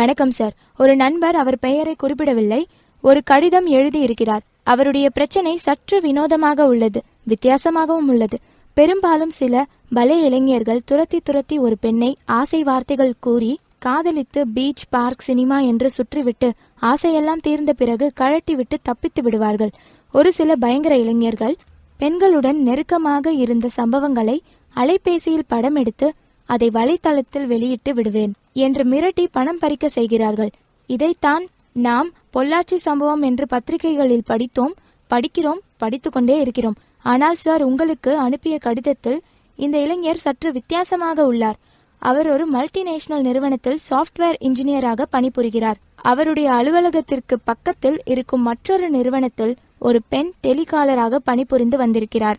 வணக்கம் சார். ஒரு நண்பர் அவர் பெயரை குறிப்பிடவில்லை. ஒரு கடிதம் எழுதியிருக்கிறார். அவருடைய பிரச்சனை சற்று வினோதமாக உள்ளது வித்தியாசமாகவும் உள்ளது. பெரும்பாலும் சில பலே இளைஞர்கள் துரத்தி துரத்தி ஒரு பெண்ணை ஆசை வார்த்தைகள் கூறி காதலித்து பீச் பார்க் சினிமா என்று சுற்றிவிட்டு ஆசையெல்லாம் தீர்ந்த பிறகு கழட்டிவிட்டு தப்பித்து விடுவார்கள். ஒரு சில பயங்கர இளைஞர்கள் பெண்களுடன் நெருக்கமாக இருந்த சம்பவங்களை அலைபேசியில் படம் எடுத்து அதை வலைத்தளத்தில் வெளியிட்டு விடுவேன். என்று மிரட்டி பணம் பறிக்க செய்கிறார்கள். இதைத்தான் நாம் பொள்ளாச்சி சம்பவம் என்று பத்திரிகைகளில் படித்தோம் படிக்கிறோம் படித்துக்கொண்டே இருக்கிறோம். ஆனால் சார் உங்களுக்கு அனுப்பிய கடிதத்தில் இந்த இளைஞர் சற்று வித்தியாசமாக உள்ளார். அவர் ஒரு மல்டிநேஷனல் நிறுவனத்தில் சாஃப்ட்வேர் இன்ஜினியராக பணிபுரிகிறார். அவருடைய அலுவலகத்திற்கு பக்கத்தில் இருக்கும் மற்றொரு நிறுவனத்தில் ஒரு பெண் டெலிகாலராக பணிபுரிந்து வந்திருக்கிறார்.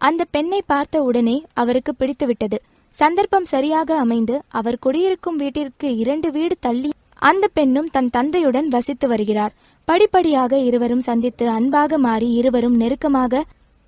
அந்த பெண்ணை பார்த்த உடனே அவருக்கு பிடித்துவிட்டது. சந்தர்ப்பம் சரியாக அமைந்து அவர் குடியிருக்கும் வீட்டிற்கு இரண்டு வீடு தள்ளி அந்த பெண்ணும் தன் தந்தையுடன் வசித்து வருகிறார். படிப்படியாக இருவரும் சந்தித்து அன்பாக மாறி இருவரும் நெருக்கமாக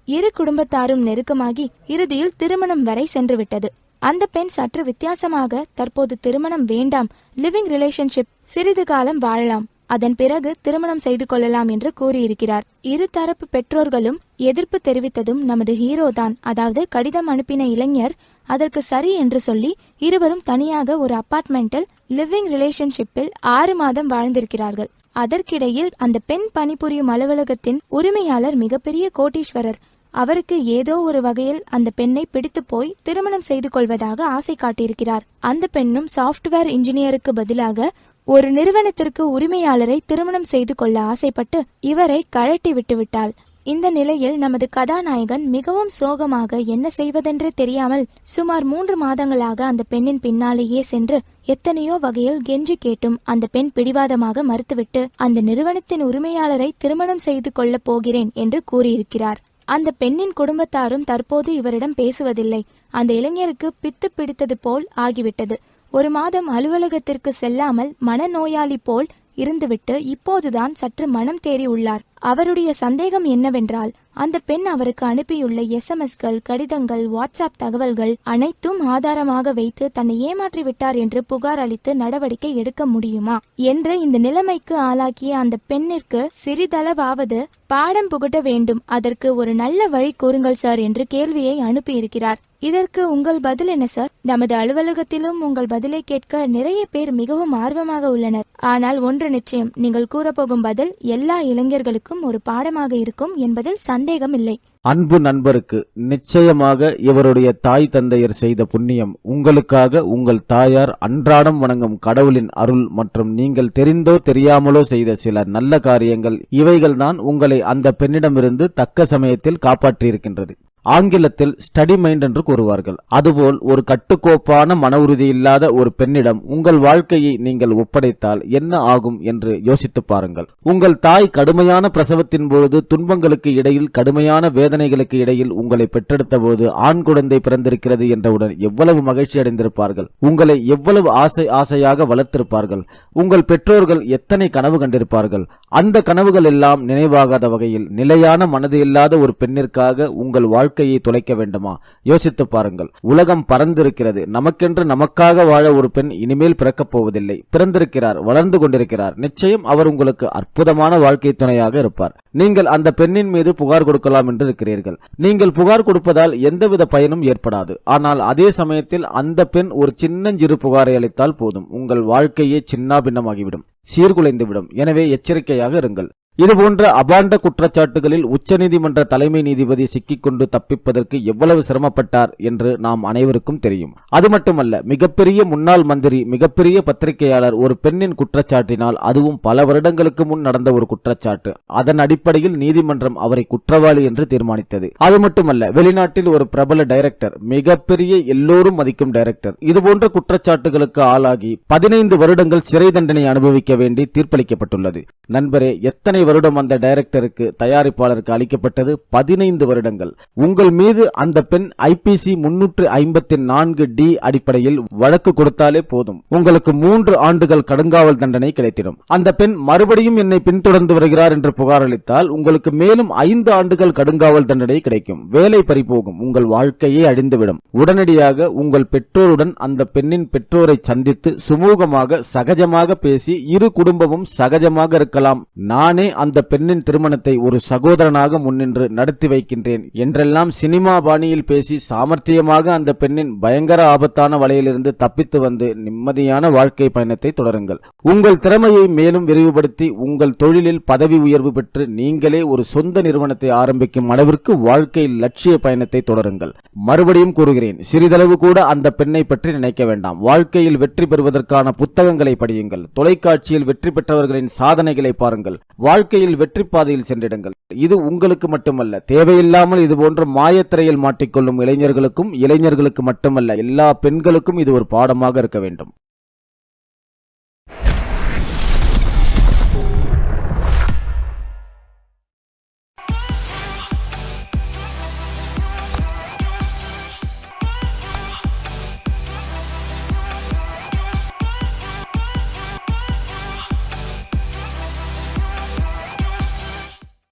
இரு குடும்பத்தாரும் நெருக்கமாகி இறுதியில் திருமணம் வரை சென்றுவிட்டது. அந்த பெண் சற்று வித்தியாசமாக தற்போது திருமணம் வேண்டாம். Living relationship. சிறிது காலம் வாழலாம். அதன் பிறகு திருமணம் செய்து கொள்ளலாம் என்று கூறியிருக்கிறார். இரு தரப்பு பெற்றோர்களும் எதிர்ப்பு தெரிவித்ததும் நமது ஹீரோ தான். அதாவது கடிதம் அனுப்பின இளைஞர் அதற்கு சரி என்று சொல்லி இருவரும் தனியாக ஒரு அபார்ட்மெண்டில் லிவிங் ரிலேஷன்ஷிப்பில் ஆறு மாதம் வாழ்ந்திருக்கிறார்கள். அதற்கிடையில் அந்த பெண் பணிபுரியும் அலுவலகத்தின் உரிமையாளர் மிகப்பெரிய கோட்டீஸ்வரர். அவருக்கு ஏதோ ஒரு வகையில் அந்த பெண்ணை பிடித்து போய் திருமணம் செய்து கொள்வதாக ஆசை காட்டியிருக்கிறார். அந்த பெண்ணும் சாஃப்ட்வேர் இன்ஜினியருக்கு பதிலாக ஒரு நிறுவனத்திற்கு உரிமையாளரை திருமணம் செய்து கொள்ள ஆசைப்பட்டு இவரை கழட்டி விட்டுவிட்டாள். இந்த நிலையில் நமது கதாநாயகன் மிகவும் சோகமாக என்ன செய்வதென்றே தெரியாமல் சுமார் மூன்று மாதங்களாக அந்த பெண்ணின் பின்னாலேயே சென்று எத்தனையோ வகையில் கெஞ்சி கேட்டும் அந்த பெண் பிடிவாதமாக மறுத்துவிட்டு அந்த நிறுவனத்தின் உரிமையாளரை திருமணம் செய்து கொள்ளப் போகிறேன் என்று கூறியிருக்கிறார். அந்த பெண்ணின் குடும்பத்தாரும் தற்போது இவரிடம் பேசுவதில்லை. அந்த இளைஞருக்கு பித்து பிடித்தது போல் ஆகிவிட்டது. ஒரு மாதம் அலுவலகத்திற்கு செல்லாமல் மனநோயாளி போல் இருந்துவிட்டு இப்போதுதான் சற்று மனம் தேறி உள்ளார். அவருடைய சந்தேகம் என்னவென்றால் அந்த பெண் அவருக்கு அனுப்பியுள்ள எஸ்எம்எஸ்கள் கடிதங்கள் வாட்ஸ்அப் தகவல்கள் அனைத்தும் ஆதாரமாக வைத்து தன்னை ஏமாற்றி விட்டார் என்று புகார் அளித்து நடவடிக்கை எடுக்க முடியுமா என்று இந்த நிலைமைக்கு ஆளாக்கிய அந்த பெண்ணிற்கு சிறிதளவாவது பாடம் புகட்ட வேண்டும். அதற்கு ஒரு நல்ல வழி கூறுங்கள் சார் என்று கேள்வியை அனுப்பியிருக்கிறார். இதற்கு உங்கள் பதில் என்ன சார்? நமது அலுவலகத்திலும் உங்கள் பதிலை கேட்க நிறைய பேர் மிகவும் ஆர்வமாக உள்ளனர். ஆனால் ஒன்று நிச்சயம் நீங்கள் கூறப்போகும் பதில் எல்லா இளைஞர்களுக்கும் ஒரு பாடமாக இருக்கும் என்பதில் சந்தேகம் இல்லை அன்பு நண்பருக்கு நிச்சயமாக இவருடைய தாய் தந்தையர் செய்த புண்ணியம். உங்களுக்காக உங்கள் தாயார் அன்றாடம் வணங்கும் கடவுளின் அருள் மற்றும் நீங்கள் தெரிந்தோ தெரியாமலோ செய்த சில நல்ல காரியங்கள் இவைகள்தான் உங்களை அந்த பெண்ணிடமிருந்து தக்க சமயத்தில் காப்பாற்றியிருக்கின்றது. ஆங்கிலத்தில் ஸ்டடி மைண்ட் என்று கூறுவார்கள். அதுபோல் ஒரு கட்டுக்கோப்பான மன உறுதி இல்லாத ஒரு பெண்ணிடம் உங்கள் வாழ்க்கையை நீங்கள் ஒப்படைத்தால் என்ன ஆகும் என்று யோசித்து பாருங்கள். உங்கள் தாய் கடுமையான பிரசவத்தின் பொழுது துன்பங்களுக்கு இடையில் கடுமையான வேதனைகளுக்கு இடையில் உங்களை பெற்றெடுத்த போது ஆண் குழந்தை பிறந்திருக்கிறது என்றவுடன் எவ்வளவு மகிழ்ச்சி அடைந்திருப்பார்கள். உங்களை எவ்வளவு ஆசை ஆசையாக வளர்த்திருப்பார்கள். உங்கள் பெற்றோர்கள் எத்தனை கனவு கண்டிருப்பார்கள். அந்த கனவுகள் எல்லாம் நினைவாகாத வகையில் நிலையான மனது இல்லாத ஒரு பெண்ணிற்காக உங்கள் வாழ்க்கையை தொலைக்க வேண்டுமா? யோசித்து பாருங்கள். உலகம் பறந்திருக்கிறது. நமக்கென்று நமக்காக வாழ ஒரு பெண் இனிமேல் பிறக்கப் போவதில்லை. பிறந்திருக்கிறார் வளர்ந்து கொண்டிருக்கிறார். நிச்சயம் அவர் உங்களுக்கு அற்புதமான வாழ்க்கை துணையாக இருப்பார். நீங்கள் அந்த பெண்ணின் மீது புகார் கொடுக்கலாம் என்று இருக்கிறீர்கள். நீங்கள் புகார் கொடுப்பதால் எந்தவித பயனும் ஏற்படாது. ஆனால் அதே சமயத்தில் அந்த பெண் ஒரு சின்னஞ்சிறு புகாரை அளித்தால் போதும். உங்கள் வாழ்க்கையே சின்னாபின்னமாகிவிடும். சீர்குலைந்துவிடும். எனவே எச்சரிக்கையாக இருங்கள். இதுபோன்ற அபாண்ட குற்றச்சாட்டுகளில் உச்சநீதிமன்ற தலைமை நீதிபதி சிக்கிக்கொண்டு தப்பிப்பதற்கு எவ்வளவு சிரமப்பட்டார் என்று நாம் அனைவருக்கும் தெரியும். அது மட்டுமல்ல மிகப்பெரிய முன்னாள் மந்திரி மிகப்பெரிய பத்திரிகையாளர் ஒரு பெண்ணின் குற்றச்சாட்டினால் அதுவும் பல வருடங்களுக்கு முன் நடந்த ஒரு குற்றச்சாட்டு. அதன் அடிப்படையில் நீதிமன்றம் அவரை குற்றவாளி என்று தீர்மானித்தது. அது மட்டுமல்ல வெளிநாட்டில் ஒரு பிரபல டைரக்டர் மிகப்பெரிய எல்லோரும் மதிக்கும் டைரக்டர். இதுபோன்ற குற்றச்சாட்டுகளுக்கு ஆளாகி பதினைந்து வருடங்கள் சிறை தண்டனை அனுபவிக்க வேண்டி தீர்ப்பளிக்கப்பட்டுள்ளது. நண்பரே எத்தனை வருடம் அந்த டைரக்டருக்கு தயாரிப்பாளருக்கு அளிக்கப்பட்டது பதினைந்து வருடங்கள். உங்கள் மீது அந்த பெண் ஐபிசி முன்னூற்று ஐம்பத்தி நான்கு டி அடிப்படையில் வழக்கு கொடுத்தாலே போதும். உங்களுக்கு மூன்று ஆண்டுகள் கடுங்காவல் தண்டனை கிடைத்திடும். அந்த பெண் மறுபடியும் என்னை பின்தொடர்ந்து வருகிறார் என்று புகார் அளித்தால் உங்களுக்கு மேலும் ஐந்து ஆண்டுகள் கடுங்காவல் தண்டனை கிடைக்கும். வேலை பறிபோகும். உங்கள் வாழ்க்கையே அழிந்துவிடும். உடனடியாக உங்கள் பெற்றோருடன் அந்த பெண்ணின் பெற்றோரை சந்தித்து சுமூகமாக சகஜமாக பேசி இரு குடும்பமும் சகஜமாக இருக்கலாம். நானே அந்த பெண்ணின் திருமணத்தை ஒரு சகோதரனாக முன்னின்று நடத்தி வைக்கின்றேன் என்றெல்லாம் சினிமா பாணியில் பேசி சாமர்த்தியமாக அந்த பெண்ணின் பயங்கர ஆபத்தான வலையிலிருந்து தப்பித்து வந்து நிம்மதியான வாழ்க்கை பயணத்தை தொடருங்கள். உங்கள் திறமையை மேலும் விரிவுபடுத்தி உங்கள் தொழிலில் பதவி உயர்வு பெற்று நீங்களே ஒரு சொந்த நிறுவனத்தை ஆரம்பிக்கும் அளவிற்கு வாழ்க்கையில் லட்சிய பயணத்தை தொடருங்கள். மறுபடியும் கூறுகிறேன் சிறிதளவு கூட அந்த பெண்ணை பற்றி நினைக்க வேண்டாம். வாழ்க்கையில் வெற்றி பெறுவதற்கான புத்தகங்களை படியுங்கள். தொலைக்காட்சியில் வெற்றி பெற்றவர்களின் சாதனைகளை பாருங்கள். வாழ்க்கை வாழ்க்கையில் வெற்றி பாதையில் சென்றிடுங்கள். இது உங்களுக்கு மட்டுமல்ல. தேவையில்லாமல் இது போன்ற மாயத்திரையில் மாட்டிக்கொள்ளும் இளைஞர்களுக்கும் இளைஞர்களுக்கு மட்டுமல்ல எல்லா பெண்களுக்கும் இது ஒரு பாடமாக இருக்க வேண்டும்.